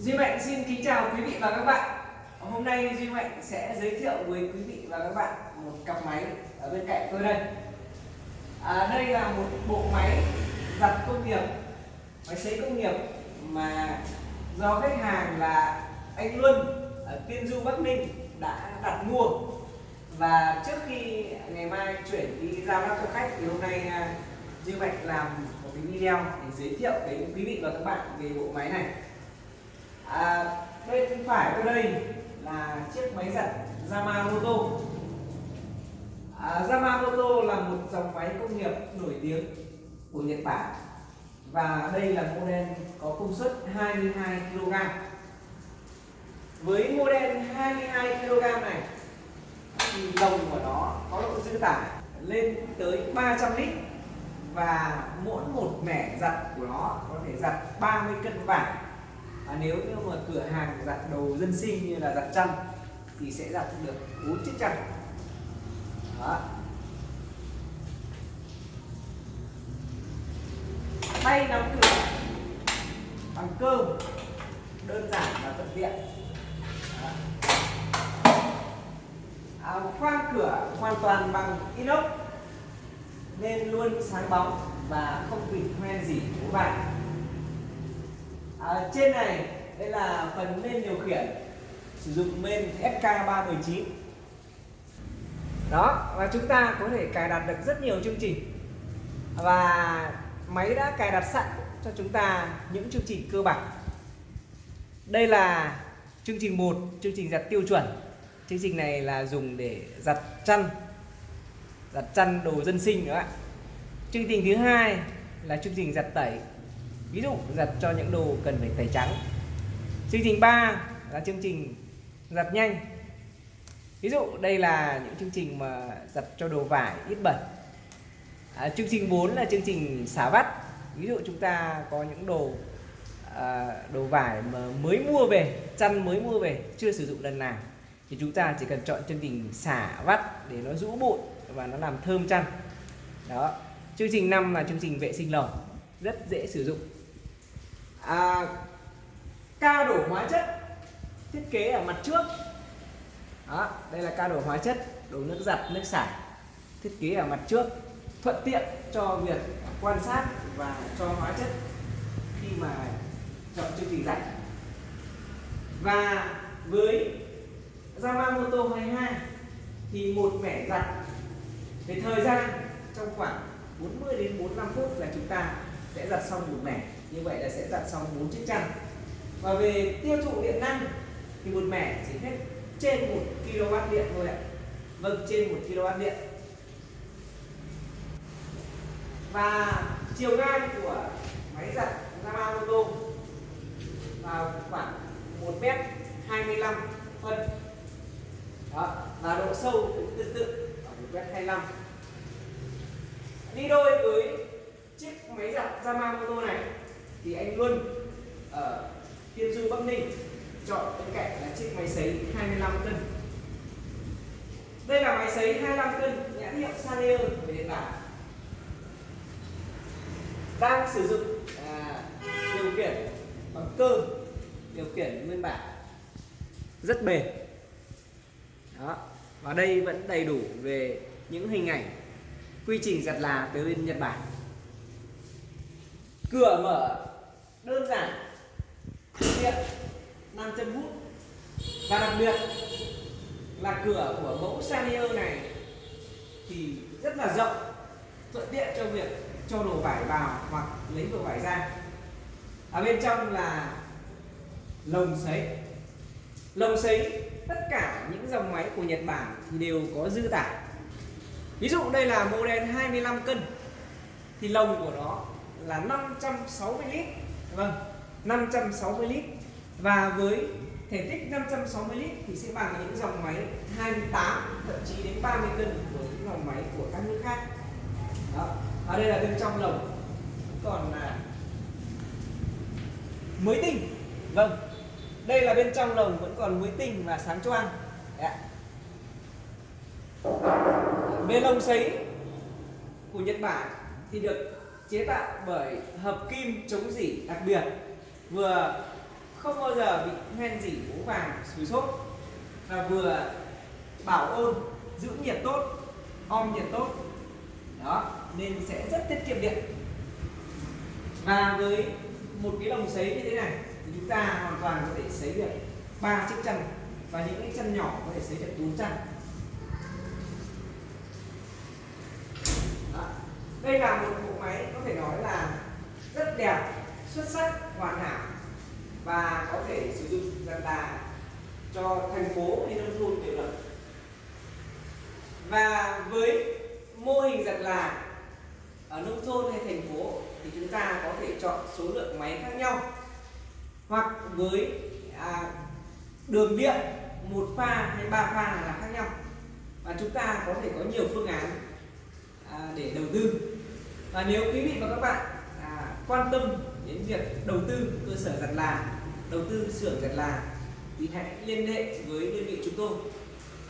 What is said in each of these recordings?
Duy Mạnh xin kính chào quý vị và các bạn. Hôm nay Duy Mạnh sẽ giới thiệu với quý vị và các bạn một cặp máy ở bên cạnh tôi đây. À, Đây là một bộ máy giặt công nghiệp, máy sấy công nghiệp mà do khách hàng là anh Luân ở Tiên Du Bắc Ninh đã đặt mua. Và trước khi ngày mai chuyển đi giao cho khách thì hôm nay à, Duy Mạnh làm một cái video để giới thiệu đến quý vị và các bạn về bộ máy này à, bên phải tôi đây là chiếc máy giặt Yamamoto à, Yamamoto là một dòng máy công nghiệp nổi tiếng của Nhật Bản. Và đây là model có công suất 22 kg với model 22 kg này thì lồng của nó có độ dư tải lên tới 300 lít. Và mỗi một mẻ giặt của nó có thể giặt 30 cân vải và nếu như mà cửa hàng giặt đồ dân sinh như là giặt chăn thì sẽ giặt được 4 chiếc chăn. Đó. Tay nắm cửa bằng cơ đơn giản và thuận tiện. À, khoang cửa hoàn toàn bằng inox nên luôn sáng bóng và không bị hoen gì của bạn à, trên này đây là phần men điều khiển. Sử dụng men SK319 đó và chúng ta có thể cài đặt được rất nhiều chương trình. Và máy đã cài đặt sẵn cho chúng ta những chương trình cơ bản. Đây là chương trình 1 chương trình giặt tiêu chuẩn. Chương trình này là dùng để giặt chăn giặt chăn đồ dân sinh nữa ạ. Chương trình thứ hai là chương trình giặt tẩy ví dụ giặt cho những đồ cần phải tẩy trắng. Chương trình 3 là chương trình giặt nhanh. Ví dụ đây là những chương trình mà giặt cho đồ vải ít bẩn. À, chương trình 4 là chương trình xả vắt. Ví dụ chúng ta có những đồ à, đồ vải mà mới mua về chăn mới mua về chưa sử dụng lần nào thì chúng ta chỉ cần chọn chương trình xả vắt để nó rũ bụi và nó làm thơm chăn. Đó. Chương trình 5 là chương trình vệ sinh lồng rất dễ sử dụng à, ca đổ hóa chất thiết kế ở mặt trước. Đó đây là ca đổ hóa chất đổ nước giặt nước xả thiết kế ở mặt trước thuận tiện cho việc quan sát và cho hóa chất khi mà chọn chương trình giặt và với Yamamoto 22 thì một mẻ giặt về thời gian trong khoảng 40 đến 45 phút là chúng ta sẽ giặt xong một mẻ như vậy là sẽ giặt xong bốn chiếc chăn. Và về tiêu thụ điện năng thì một mẻ chỉ hết trên 1 kW điện thôi ạ. Vâng trên 1 kW điện. Và chiều ngang của máy giặt Yamamoto vào khoảng 1 m 25 phân. Đó, và độ sâu cũng tương tự ở 1 m 25 đi đôi với chiếc máy giặt Yamamoto này thì anh luôn ờ, ở Tiên Du Bắc Ninh chọn bên cạnh là chiếc máy sấy 25 cân. Đây là máy sấy 25 cân nhãn hiệu Sanier về Nhật Bản đang sử dụng à, điều khiển bằng cơ điều khiển nguyên bản. Rất bền. Đó và đây vẫn đầy đủ về những hình ảnh quy trình giặt là từ bên Nhật Bản. Cửa mở đơn giản. Tiện nam châm hút. Và đặc biệt là cửa của mẫu sanio này thì rất là rộng, thuận tiện cho việc cho đồ vải vào hoặc lấy đồ vải ra. Ở bên trong là lồng sấy. Lồng sấy, tất cả những dòng máy của Nhật Bản thì đều có dư tải. Ví dụ đây là model 25 cân, thì lồng của nó là 560 lít vâng 560 lít. Và với thể tích 560 lít thì sẽ bằng những dòng máy 28 thậm chí đến 30 cân của những dòng máy của các nước khác. Đó, ở đây là bên trong lồng. Còn là mới tinh. Vâng đây là bên trong lồng vẫn còn mới tinh và sáng choang. Bên lồng sấy của Nhật Bản thì được chế tạo bởi hợp kim chống dỉ đặc biệt, vừa không bao giờ bị hoen dỉ bố vàng sùi sốt và vừa bảo ôn, giữ nhiệt tốt, om nhiệt tốt. Đó, nên sẽ rất tiết kiệm điện. Và với một cái lồng sấy như thế này, thì chúng ta hoàn toàn có thể sấy được ba chiếc chân và những cái chân nhỏ có thể sấy được bốn chân Đó đây là một bộ máy có thể nói là rất đẹp xuất sắc hoàn hảo và có thể sử dụng dần là cho thành phố hay nông thôn đều được. Và với mô hình giật là ở nông thôn hay thành phố thì chúng ta có thể chọn số lượng máy khác nhau. Hoặc với à, đường điện một pha hay ba pha là khác nhau. Và chúng ta có thể có nhiều phương án à, để đầu tư và nếu quý vị và các bạn à, quan tâm đến việc đầu tư cơ sở giặt là đầu tư xưởng giặt là thì hãy liên hệ với đơn vị chúng tôi.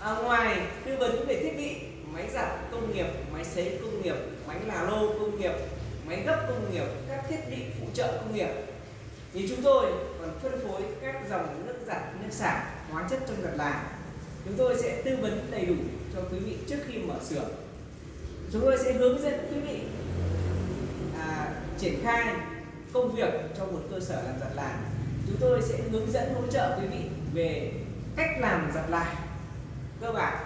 À, ngoài tư vấn về thiết bị máy giặt công nghiệp máy sấy công nghiệp máy là lô công nghiệp máy gấp công nghiệp các thiết bị phụ trợ công nghiệp thì chúng tôi còn phân phối các dòng nước giặt nước xả hóa chất trong giặt là chúng tôi sẽ tư vấn đầy đủ cho quý vị trước khi mở xưởng. Chúng tôi sẽ hướng dẫn quý vị triển khai công việc trong một cơ sở làm giặt là chúng tôi sẽ hướng dẫn hỗ trợ quý vị về cách làm giặt là cơ bản,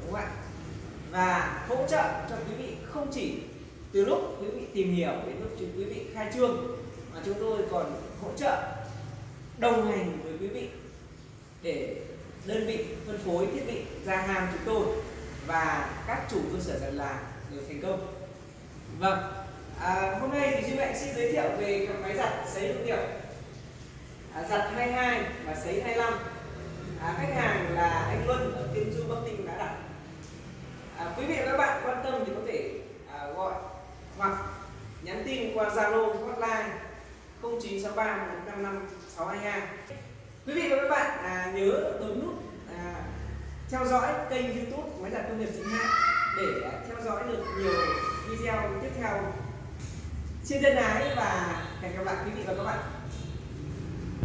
đúng không ạ? Và hỗ trợ cho quý vị không chỉ từ lúc quý vị tìm hiểu đến lúc quý vị khai trương, mà chúng tôi còn hỗ trợ, đồng hành với quý vị để đơn vị phân phối thiết bị ra hàng chúng tôi và các chủ cơ sở giặt là đều thành công. Vâng à, hôm nay thì duy mạnh xin giới thiệu về các máy giặt sấy hữu hiệu. À, giặt 22 và sấy 25 à, khách hàng là anh Luân ở Tiên Du Bắc Ninh đã đặt. À, quý vị và các bạn quan tâm thì có thể à, gọi hoặc nhắn tin qua Zalo hotline 0963 155 622 quý vị và các bạn à, nhớ bấm nút à, theo dõi kênh youtube máy giặt công nghiệp chính hãng để à, theo dõi được nhiều video tiếp theo xin thân ái và hẹn gặp lại quý vị và các bạn.